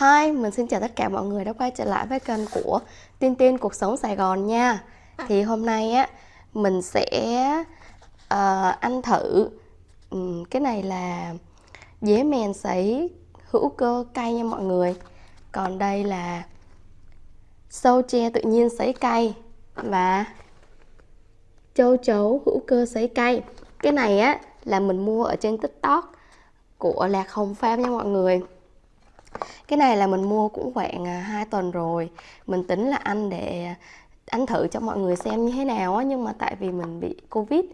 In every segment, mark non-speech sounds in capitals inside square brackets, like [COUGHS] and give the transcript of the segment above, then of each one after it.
Hi, mình xin chào tất cả mọi người đã quay trở lại với kênh của Tiên Tiên Cuộc Sống Sài Gòn nha. Thì hôm nay á, mình sẽ uh, ăn thử um, Cái này là dế mèn sấy hữu cơ cay nha mọi người. Còn đây là sâu tre tự nhiên sấy cay Và châu chấu hữu cơ sấy cay. Cái này á là mình mua ở trên tiktok của Lạc Hồng Farm nha mọi người cái này là mình mua cũng khoảng à, 2 tuần rồi. Mình tính là ăn để ăn thử cho mọi người xem như thế nào á, nhưng mà tại vì mình bị covid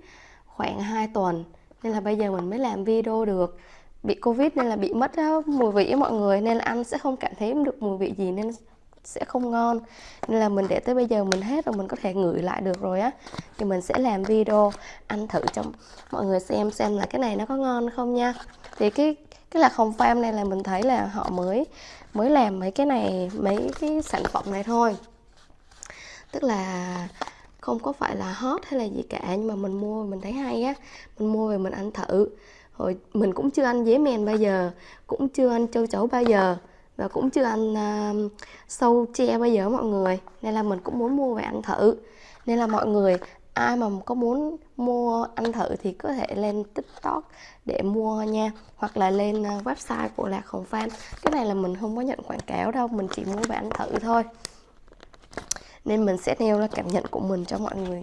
khoảng 2 tuần, nên là bây giờ mình mới làm video được. Bị covid nên là bị mất mùi vị với mọi người, nên là ăn sẽ không cảm thấy được mùi vị gì nên sẽ không ngon. Nên là mình để tới bây giờ mình hết rồi, mình có thể ngửi lại được rồi á. Thì mình sẽ làm video, ăn thử cho mọi người xem xem là cái này nó có ngon không nha. Thì cái tức là không farm này là mình thấy là họ mới mới làm mấy cái này mấy cái sản phẩm này thôi. Tức là không có phải là hot hay là gì cả nhưng mà mình mua mình thấy hay á. Mình mua về mình ăn thử. Rồi mình cũng chưa ăn dế mèn bao giờ cũng chưa ăn châu chấu bao giờ và cũng chưa ăn uh, sâu tre bao giờ mọi người. Nên là mình cũng muốn mua về ăn thử. Nên là mọi người ai mà có muốn mua ăn thử thì có thể lên tiktok để mua nha, hoặc là lên ờ, website của lạc hồng fan cái này là mình không có nhận quảng cáo đâu, mình chỉ mua về ăn thử thôi. Nên mình sẽ nêu ra cảm nhận của mình cho mọi người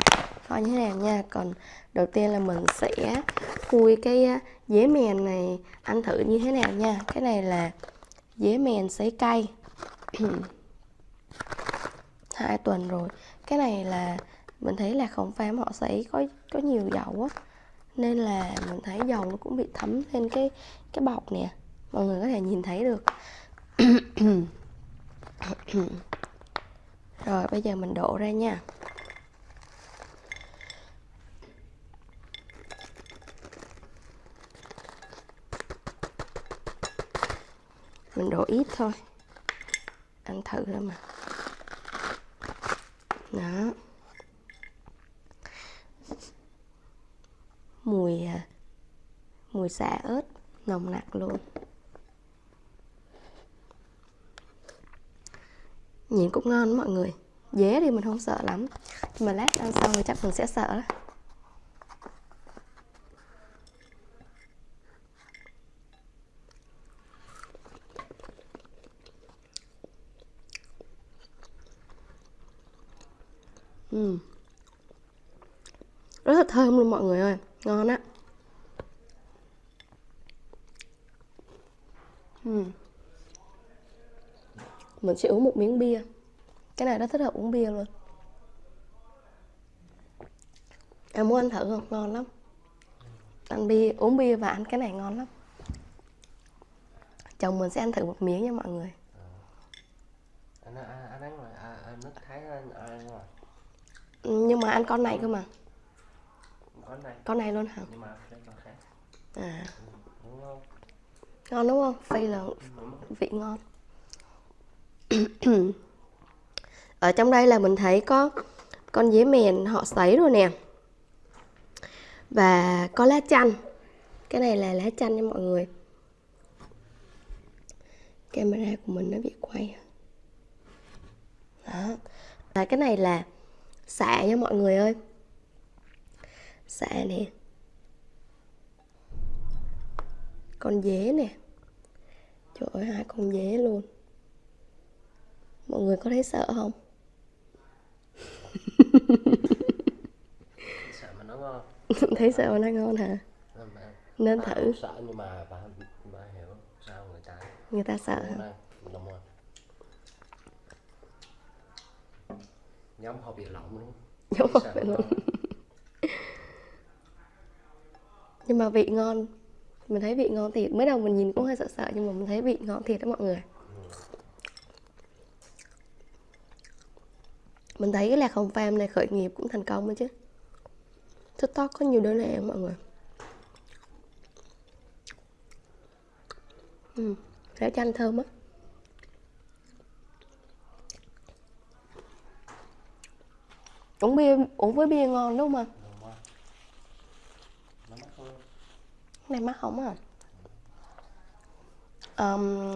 coi như thế nào nha. Còn đầu tiên là mình sẽ khui cái ờ, dế mèn này ăn thử như thế nào nha. Cái này là dế mèn sấy cay. [CLEARS THROAT] Hai tuần rồi. Cái này là mình thấy là không phám họ sấy có có nhiều dầu á. Nên là mình thấy dầu nó cũng bị thấm lên cái cái bọc nè. Mọi người có thể nhìn thấy được. [COUGHS] Rồi, bây giờ mình đổ ra nha. Mình đổ ít thôi. Ăn thử thôi mà. Đó mùi à, mùi xả ớt nồng nặc luôn. Nhìn cũng ngon mọi người. Dế thì mình không sợ lắm. Nhưng mà lát ăn xong thì chắc mình sẽ sợ đó. Mm. rất là thơm luôn mọi người ơi. Ngon á uhm mình sẽ uống một miếng bia. Cái này rất thích hợp uống bia luôn. Em muốn ăn thử không? Ngon lắm. Ăn bia uống bia và ăn cái này ngon lắm. Chồng mình sẽ ăn thử một miếng nha mọi người. Anh anh anh ăn rồi. Anh nước thái anh ăn rồi. Nhưng mà ăn con này cơ mà. Con này. Con này luôn hả? Nhưng mà flavor khác. À. Ừ, đúng không? Ngon đúng không? Phay là vị ngon ở trong đây là mình thấy có con dế mèn, họ sấy rồi nè. Và có lá chanh. Cái này là lá chanh nha mọi người. Camera của mình nó bị quay. Đó. Và cái này là xạ nha mọi người ơi. Xạ nè. Con dế nè. Trời ơi, hai con dế luôn mọi người có thấy sợ không? [LAUGHS] Sợ mà nó ngon. [LAUGHS] Thấy sợ mà nó ngon hả? Nên thử. sợ nhưng mà bà bà hiểu sao người ta người ta sợ hả? Đúng rồi giống họ bị lỏng luôn. [LAUGHS] Giống họ bị lỏng nhưng mà vị ngon mình thấy vị ngon thiệt. Mới đầu mình nhìn cũng hơi sợ sợ nhưng mà mình thấy vị ngon thiệt đó mọi người mình thấy cái lạc hồng farm này khởi nghiệp cũng thành công đó chứ. Tiktok có nhiều đơn hàng mọi người. Ừ, lá chanh thơm á. Uống bia uống với bia ngon đúng không này mắc không à um,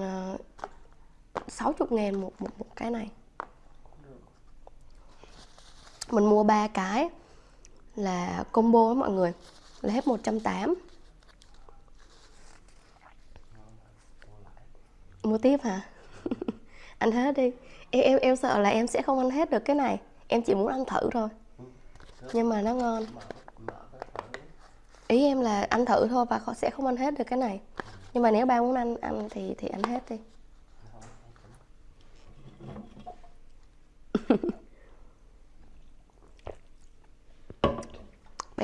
60 ngàn một, một, một cái này mình mua ba cái là combo đó mọi người, là hết 180 mua tiếp hả? [LAUGHS] Ăn hết đi. Em em em sợ là em sẽ không ăn hết được cái này. Em chỉ muốn ăn thử thôi. Nhưng mà nó ngon. Ý em là ăn thử thôi và sẽ không ăn hết được cái này. Nhưng mà nếu ba muốn ăn ăn thì thì ăn hết đi.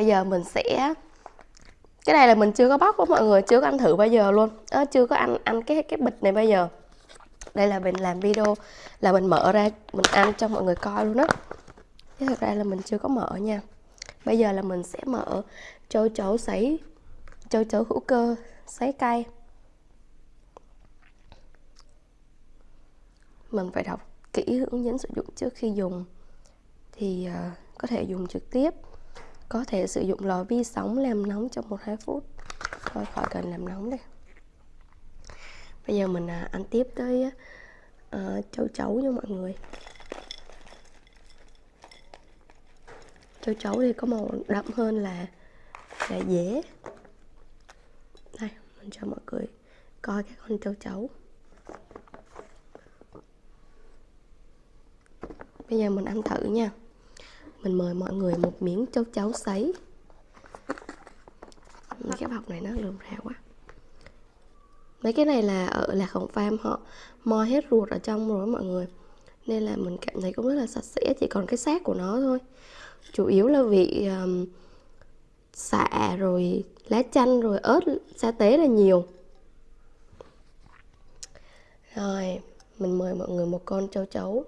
Bây giờ mình sẽ cái này là mình chưa có bóc đó mọi người chưa có ăn thử bao giờ luôn. À, chưa có ăn ăn cái cái bịch này bao giờ. Đây là mình làm video là mình mở ra mình ăn cho mọi người coi luôn á. Chứ thật ra là mình chưa có mở nha. Bây giờ là mình sẽ mở châu chấu sấy châu chấu hữu cơ sấy cay. Mình phải đọc kỹ hướng dẫn sử dụng trước khi dùng. Thì uh, có thể dùng trực tiếp có thể sử dụng lò vi sóng làm nóng trong 1-2 phút. Thôi khỏi cần làm nóng đây. Bây giờ mình à, ăn tiếp tới uh, châu chấu nha mọi người. Châu chấu thì có màu đậm hơn là là dễ đây mình cho mọi người coi cái con châu chấu. Bây giờ mình ăn thử nha mình mời mọi người một miếng châu chấu sấy. Cái bọc này nó lườm ra quá. Mấy cái này là ờ, ở lạc hồng farm họ mo hết ruột ở trong rồi mọi người. Nên là mình cảm thấy cũng rất là sạch sẽ chỉ còn cái xác của nó thôi. Chủ yếu là vị um, xạ rồi lá chanh rồi ớt sa tế là nhiều. Rồi mình mời mọi người một con châu chấu.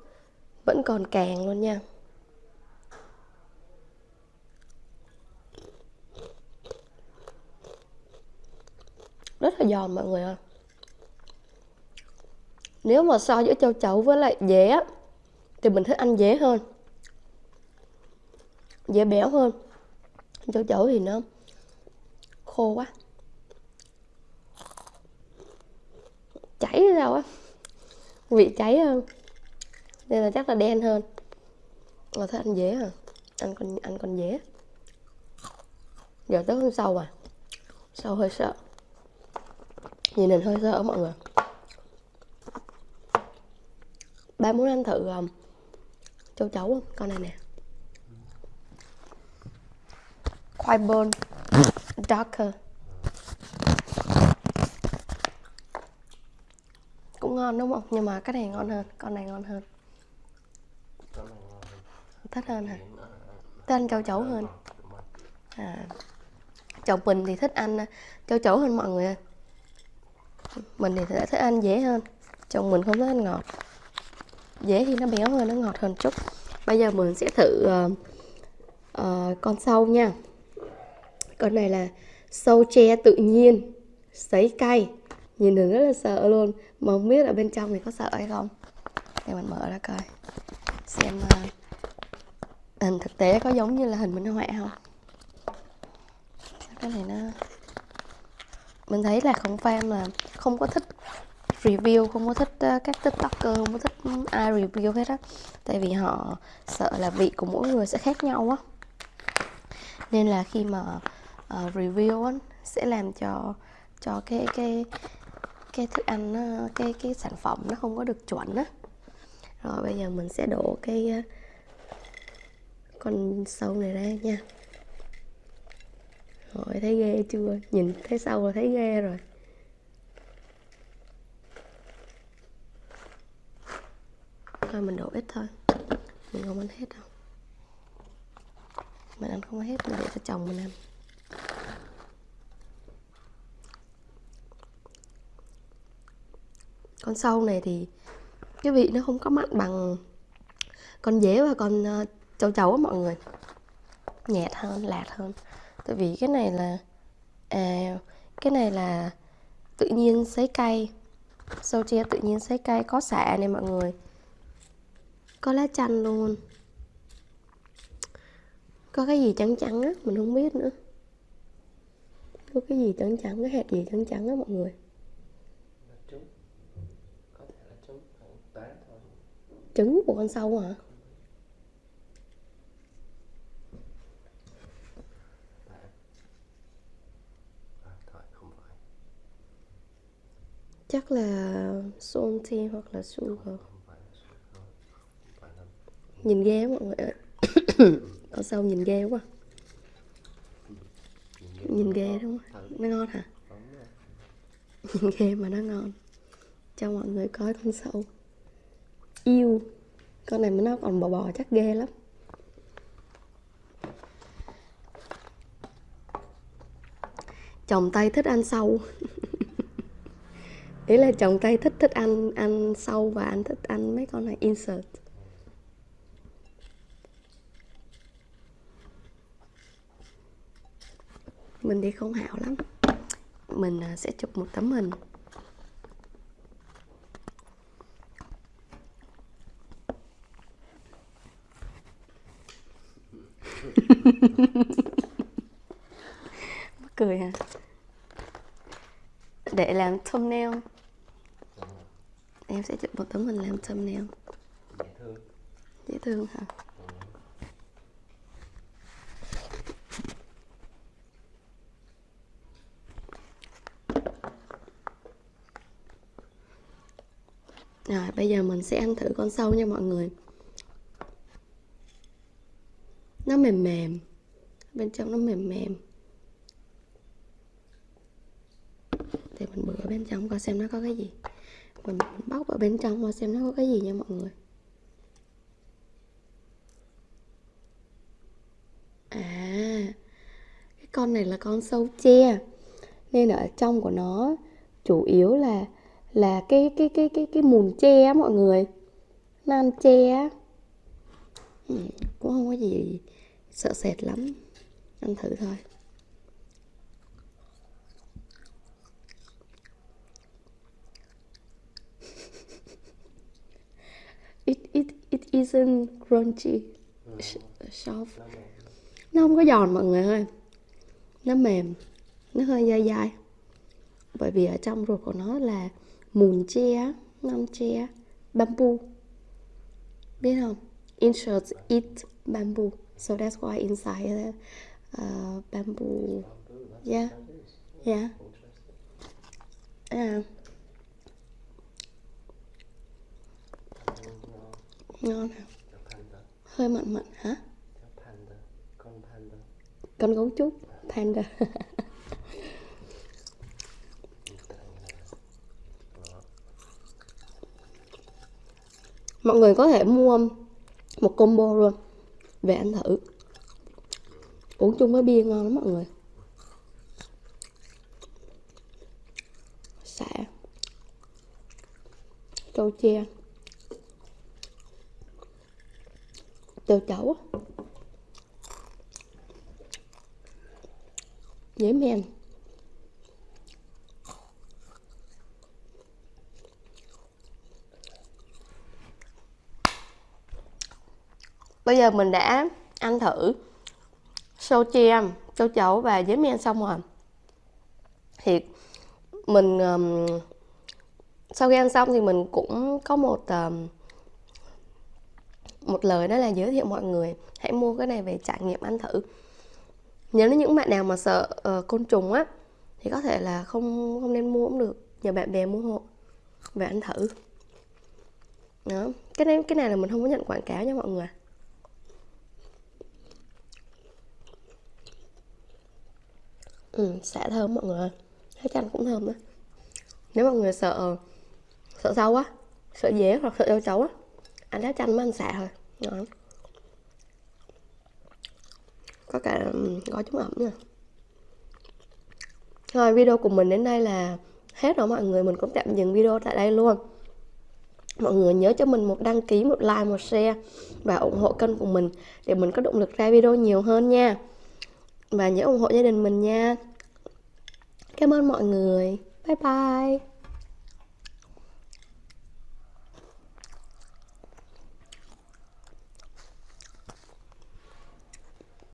Vẫn còn càng luôn nha. Rất là giòn mọi người ơi nếu mà so giữa châu chấu với lại dế thì mình thích ăn dế hơn. Dễ béo hơn. Châu chấu thì nó khô quá. Cháy ra sao á? Vị cháy hơn. Nên là chắc là đen hơn. Mà thích ăn dế à? Ăn con ăn con dế. Giờ tới con sâu à? Sâu hơi sợ nhìn hình hơi sợ mọi người. Ba muốn ăn thử um, châu chấu không? Con này nè. Khoai bôn darker. Cũng ngon đúng không? Nhưng mà cái này ngon hơn. Con này ngon hơn. Thích hơn hả? Thích ăn châu chấu hơn. À. Chồng mình thì thích ăn uh, châu chấu hơn mọi người ơi mình thì lại thích ăn dễ hơn. Chồng mình không thích ăn ngọt. Dễ thì nó béo hơn nó ngọt hơn chút. Bây giờ mình sẽ thử uh, uh, con sâu nha. Con này là sâu tre tự nhiên sấy cay. Nhìn thường rất là sợ luôn. Mà không biết ở bên trong thì có sợ hay không. Để mình mở ra coi. Xem uh, hình thực tế có giống như là hình minh họa không? Cái này nó mình thấy là không fan là không có thích review không có thích uh, các tiktoker không có thích ai review hết á. Tại vì họ sợ là vị của mỗi người sẽ khác nhau á. Nên là khi mà uh, review á sẽ làm cho cho cái cái cái thức ăn nó, cái cái sản phẩm nó không có được chuẩn á. Rồi bây giờ mình sẽ đổ cái uh, con sâu này ra nha rồi thấy ghê chưa? Nhìn thấy sâu là thấy ghê rồi. Thôi, mình đổ ít thôi. Mình không ăn hết đâu. Mình ăn không hết, mình để cho chồng mình ăn. Con sâu này thì cái vị nó không có mặn bằng con dế và con ờ, châu chấu á mọi người. Nhẹt hơn, lạt hơn tại vì cái này là à cái này là tự nhiên sấy cay. Sâu tre tự nhiên sấy cay có xạ này mọi người. Có lá chanh luôn. Có cái gì trắng trắng á mình không biết nữa. Có cái gì trắng trắng cái hạt gì trắng trắng á mọi người. Trứng của con sâu hả à, thôi không phải chắc là salty hoặc là sugar. Nhìn ghê quá mọi người ơi [COUGHS] con sâu nhìn ghê quá. Nhìn ghê đúng không? Nó ngon hả? [LAUGHS] Nhìn ghê mà nó ngon. Cho mọi người coi con sâu. Yêu. Con này mà nó còn bò bò chắc ghê lắm. Chồng tay thích ăn sâu. [LAUGHS] ý là chồng tây thích thích ăn ăn sâu và anh thích ăn mấy con này, insert. Mình đi không hảo lắm. Mình à, sẽ chụp một tấm hình. [LAUGHS] Mắc cười hả? Để làm thumbnail em sẽ chụp một tấm hình làm thumbnail. Dễ thương. Dễ thương hả? Rồi bây giờ mình sẽ ăn thử con sâu nha mọi người. Nó mềm mềm. Bên trong nó mềm mềm. Để mình bữa bên trong coi xem nó có cái gì mình bóc ở bên trong qua xem nó có cái gì nha mọi người. À Cái con này là con sâu tre. Nên ở trong của nó Chủ yếu là là cái cái cái cái cái mùn tre á mọi người. Nó ăn tre á. Ừ, cũng không có gì sợ sệt lắm. Ăn thử thôi. Isn't crunchy? Soft. Nó không có giòn mọi người ơi. Nó mềm. Nó hơi dai dai. Bởi vì ở trong ruột của nó là mùn tre non tre bamboo. Biết không? Insects eat bamboo. So that's why inside the uh, bamboo. Yeah. Yeah. Yeah ngon hả? Hơi mặn mặn hả? Con con gấu trúc, panda. Mọi người có thể mua một combo luôn, về ăn thử. Uống chung với bia ngon lắm mọi người. Xả trâu tre cho chấu dễ men. Bây giờ mình đã ăn thử sâu tre châu chấu và giấy men xong rồi. Thì mình um, sau khi ăn xong thì mình cũng có một um, một lời đó là giới thiệu mọi người. Hãy mua cái này về trải nghiệm ăn thử. Nếu như những bạn nào mà sợ uh, côn trùng á thì có thể là không không nên mua cũng được. Nhờ bạn bè mua hộ về ăn thử. Đó. Cái này cái này là mình không có nhận quảng cáo nha mọi người. Ừ xả thơm mọi người ơi. Thấy chanh cũng thơm đó nếu mọi người sợ sợ sâu á sợ dế hoặc sợ châu chấu á ăn lá chanh mới ăn xả thôi. Đó. có cả ừ, gói chống ẩm nè rồi video của mình đến đây là hết rồi. Mọi người mình cũng tạm dừng video tại đây luôn. Mọi người nhớ cho mình một đăng ký, một like, một share và ủng hộ kênh của mình để mình có động lực ra video nhiều hơn nha. Và nhớ ủng hộ gia đình mình nha. Cảm ơn mọi người. Bye bye.